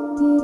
You.